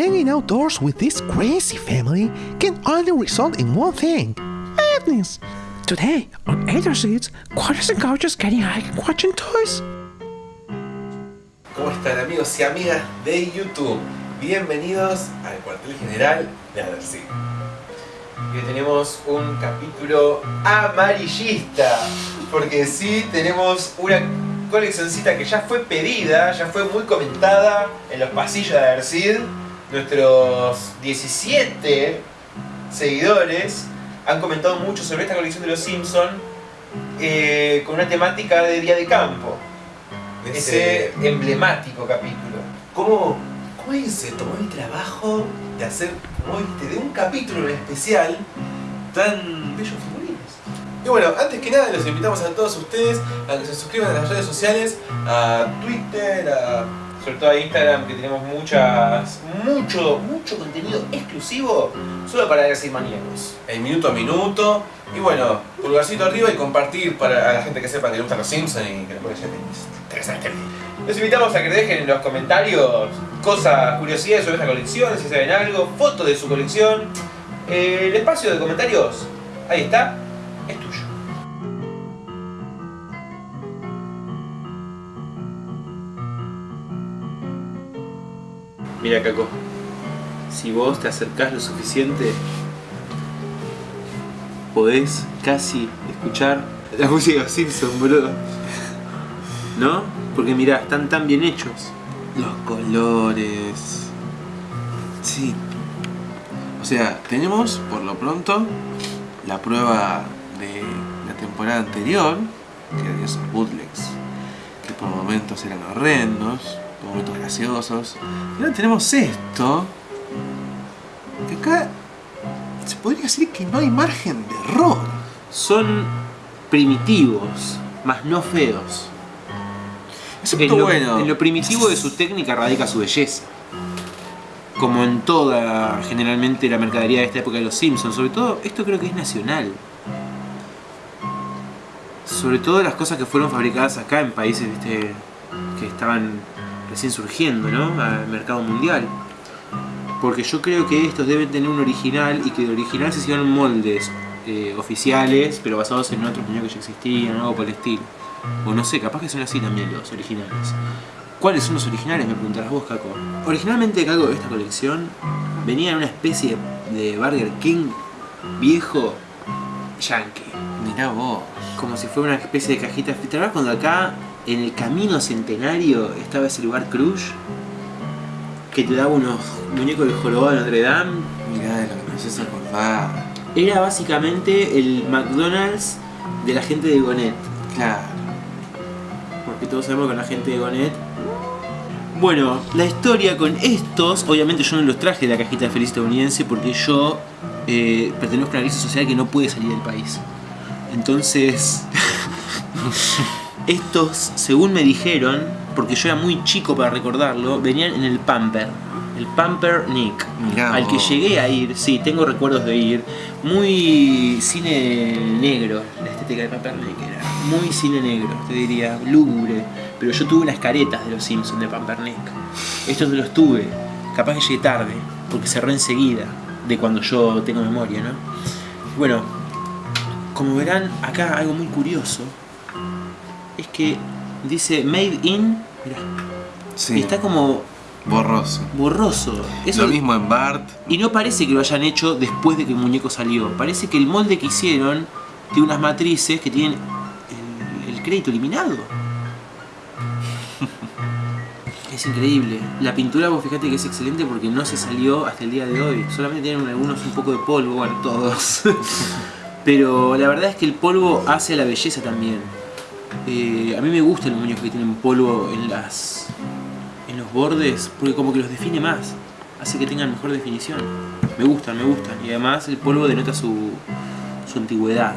hanging outdoors with this crazy family can only result in one thing madness. Today, on Either Seats, quarters and couches getting high and watching toys. ¿Cómo están amigos y amigas de YouTube? Bienvenidos al cuartel general de Adersi. Hoy tenemos un capítulo amarillista, porque sí tenemos una coleccioncita que ya fue pedida, ya fue muy comentada en los pasillos de Adersid. Nuestros 17 seguidores han comentado mucho sobre esta colección de los Simpson eh, con una temática de día de campo. Ese emblemático capítulo. ¿Cómo, cómo alguien se tomó el trabajo de hacer, como viste, de un capítulo en especial tan bellos figurines? Y bueno, antes que nada los invitamos a todos ustedes a que se suscriban a las redes sociales, a Twitter, a sobre todo a Instagram que tenemos muchas, mucho, mucho contenido exclusivo solo para decir maníacos. El minuto a minuto. Y bueno, pulgarcito arriba y compartir para la gente que sepa que le gustan los Simpsons y que les puede ser interesante. Los invitamos a que dejen en los comentarios cosas, curiosidades sobre esta colección, si saben algo, fotos de su colección. Eh, el espacio de comentarios, ahí está, Mira, Caco, si vos te acercás lo suficiente, podés casi escuchar la música de boludo. ¿No? Porque mirá, están tan bien hechos. Los colores. Sí. O sea, tenemos por lo pronto la prueba de la temporada anterior, que eran esos bootlegs, que por momentos eran horrendos, por momentos graciosos. Y ahora tenemos esto, que acá se podría decir que no hay margen de error. Son primitivos, más no feos. Excepto En lo, bueno. en lo primitivo de su técnica radica su belleza. Como en toda, generalmente, la mercadería de esta época de los Simpsons. Sobre todo, esto creo que es nacional. Sobre todo las cosas que fueron fabricadas acá en países ¿viste? que estaban recién surgiendo, ¿no? Al mercado mundial. Porque yo creo que estos deben tener un original y que de original se hicieron moldes eh, oficiales, pero basados en otros muñecos que ya existían, algo por el estilo. O no sé, capaz que son así también los originales. ¿Cuáles son los originales? Me preguntarás vos, Caco. Originalmente, Caco, esta colección venía en una especie de Burger King viejo yankee. Mirá vos. Como si fuera una especie de cajita. ¿Te acuerdas cuando acá, en el camino centenario, estaba ese lugar Cruz? Que te daba unos muñecos del jorobado de Notre Dame. Mirá de lo que me haces acordar. Era básicamente el McDonald's de la gente de Gonet. Claro. Porque todos sabemos que la gente de Gonet. Bueno, la historia con estos, obviamente yo no los traje de la cajita feliz estadounidense porque yo eh, pertenezco a una crisis social que no puede salir del país. Entonces, estos, según me dijeron, porque yo era muy chico para recordarlo, venían en el Pamper. El Pamper Nick. Mirá al que vos. llegué a ir, sí, tengo recuerdos de ir. Muy cine negro, la estética de Pamper Nick era. Muy cine negro, te diría, lúgubre. Pero yo tuve unas caretas de los Simpsons de Pampernick. Estos no los tuve. Capaz que llegué tarde, porque cerró enseguida, de cuando yo tengo memoria, ¿no? Bueno, como verán, acá algo muy curioso es que dice Made in, mirá, Sí. y está como borroso. borroso. Eso, Lo mismo en Bart. y no parece que lo hayan hecho después de que el muñeco salió. Parece que el molde que hicieron tiene unas matrices que tienen el, el crédito eliminado. Es increíble. La pintura, vos fíjate que es excelente porque no se salió hasta el día de hoy. Solamente tienen algunos un poco de polvo, bueno, todos. Pero la verdad es que el polvo hace a la belleza también. Eh, a mí me gustan los muñecos que tienen polvo en las en los bordes porque como que los define más. Hace que tengan mejor definición. Me gustan, me gustan. Y además el polvo denota su, su antigüedad.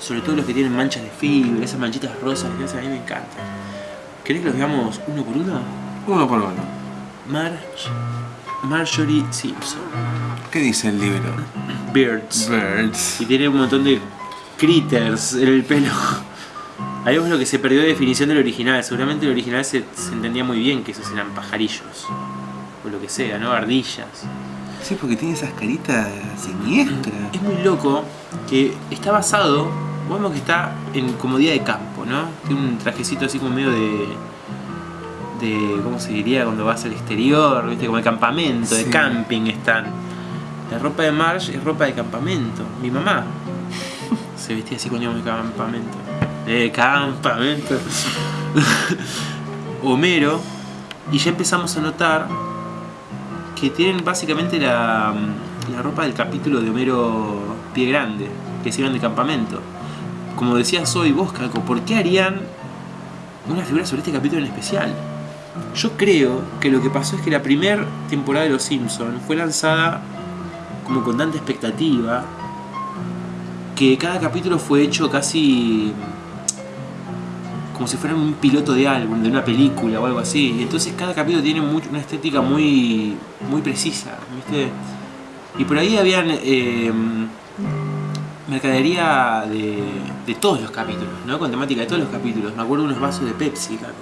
Sobre todo los que tienen manchas de fibra, esas manchitas rosas, que a mí me encantan. ¿Querés que los veamos uno por uno? Uno por uno. Marge, Marjorie Simpson. ¿Qué dice el libro? Birds. Birds. Y tiene un montón de critters en el pelo. Ahí vemos lo que se perdió de definición del original. Seguramente el original se, se entendía muy bien que esos eran pajarillos. o lo que sea, ¿no? Ardillas. Sí, porque tiene esas caritas siniestras. Es muy loco que está basado, vemos que está en como día de campo, ¿no? Tiene un trajecito así como medio de. de. ¿cómo se diría? cuando vas al exterior, ¿viste? Como de campamento, de camping están. La ropa de Marge es ropa de campamento. Mi mamá se vestía así cuando íbamos de campamento. De campamento. Homero. Y ya empezamos a notar que tienen básicamente la, ropa del capítulo de Homero Pie Grande, que se de campamento. Como decías hoy vos, Caco, ¿por qué harían una figura sobre este capítulo en especial? Yo creo que lo que pasó es que la primera temporada de Los Simpsons fue lanzada como con tanta expectativa que cada capítulo fue hecho casi como si fuera un piloto de álbum, de una película o algo así. Y entonces cada capítulo tiene mucho- una estética muy, muy precisa. Y por ahí habían eh, mercadería de, de todos los capítulos, ¿no? Con temática de todos los capítulos. Me acuerdo unos vasos de Pepsi, Caco.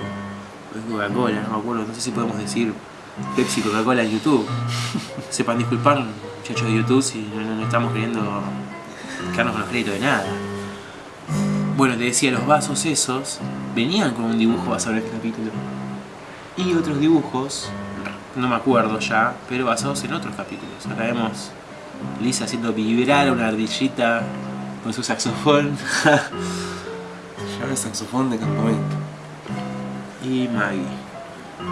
Coca-Cola, no me acuerdo, no sé si podemos decir Pepsi, Coca-Cola en YouTube. Sepan disculpar, muchachos de YouTube, si no- no estamos queriendo quedarnos con los créditos de nada. Bueno, te decía, los vasos esos venían con un dibujo basado en este capítulo. Y otros dibujos, no me acuerdo ya, pero basados en otros capítulos. Acá vemos Lisa haciendo vibrar a una ardillita con su saxofón. Llama el saxofón de campamento. y Maggie.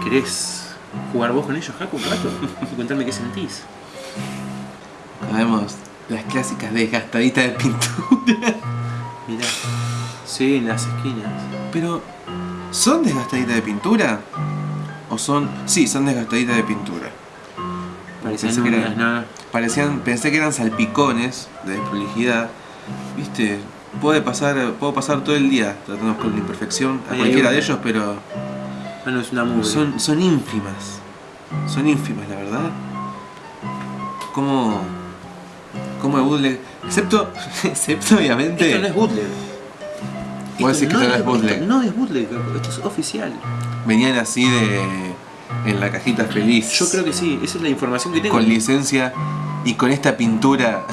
¿Querés jugar vos con ellos, Jaco, un rato? Y contarme qué sentís. Acá vemos las clásicas desgastaditas de pintura. Mirá. Sí, en las esquinas. Pero, ¿son desgastaditas de pintura? ¿O son.? Sí, son desgastaditas de pintura. Parecían Pensé que eran-. Parecían, pensé que eran salpicones de desprolijidad. Viste, puede pasar, puedo pasar todo el día tratando con la imperfección a Ahí cualquiera de ellos, pero Bueno, es una mugre. son, son ínfimas. Son ínfimas, la verdad. ¿Cómo, cómo el bootleg? Excepto, excepto obviamente. Esto no es bootleg. Vos decís que no es bootleg. no es bootleg, esto es oficial. Venían así de. en la cajita feliz. Yo creo que sí, esa es la información que tengo. Con licencia y con esta pintura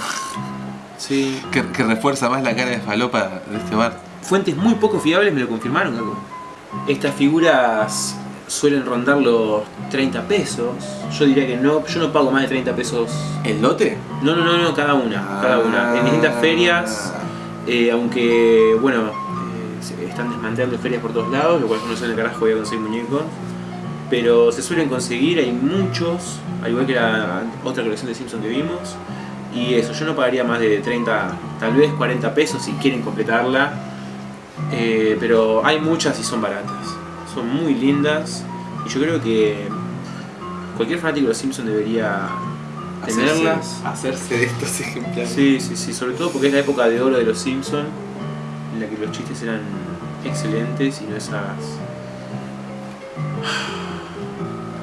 Sí. que, que refuerza más la cara de falopa de este bar. Fuentes muy poco fiables me lo confirmaron, Caco. Estas figuras suelen rondar los 30 pesos. Yo diría que no, yo no pago más de 30 pesos. ¿El lote? No, no, no, no, cada una, cada una. En distintas ferias, eh, aunque, bueno, están desmantelando ferias por todos lados, lo cual no sé en el carajo voy a conseguir muñecos. Pero se suelen conseguir, hay muchos, al igual que la otra colección de Simpsons que vimos. Y eso, yo no pagaría más de 30, tal vez 40 pesos si quieren completarla. Eh, pero hay muchas y son baratas. Son muy lindas. Y yo creo que cualquier fanático de los Simpsons debería tenerlas. Hacerse de estos ejemplares. Sí, sí, sí, sobre todo porque es la época de oro de los Simpsons, la que los chistes eran excelentes y no esas.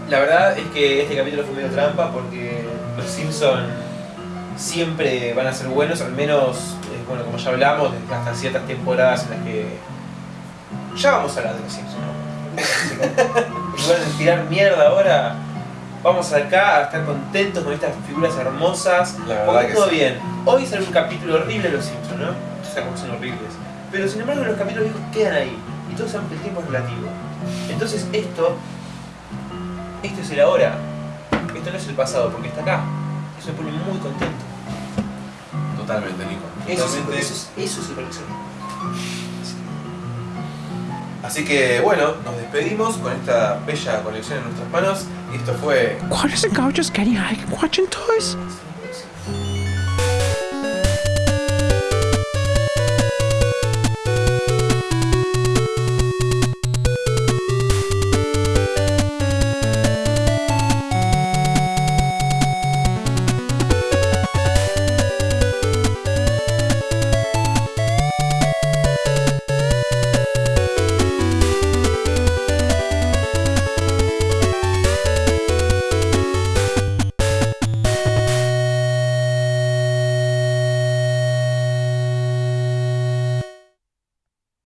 La verdad es que este capítulo fue medio trampa porque los Simpsons siempre van a ser buenos, al menos, eh, bueno, como ya hablamos, desde hasta ciertas temporadas en las que. Ya vamos a hablar de los Simpsons, ¿no? En lugar de tirar mierda ahora, vamos acá a estar contentos con estas figuras hermosas. La verdad Porque que todo sí. bien. Hoy sale un capítulo horrible de los Simpsons, ¿no? Todos sabemos que son horribles. Pero sin embargo los capítulos viejos quedan ahí. Y que el tiempo es relativo. Entonces esto, esto es el ahora. Esto no es el pasado, porque está acá. Eso me pone muy contento. Totalmente, Nico. Eso, es, eso, es, eso es el coleccionismo. Así que bueno, nos despedimos con esta bella colección en nuestras manos. Y esto fue watching toys.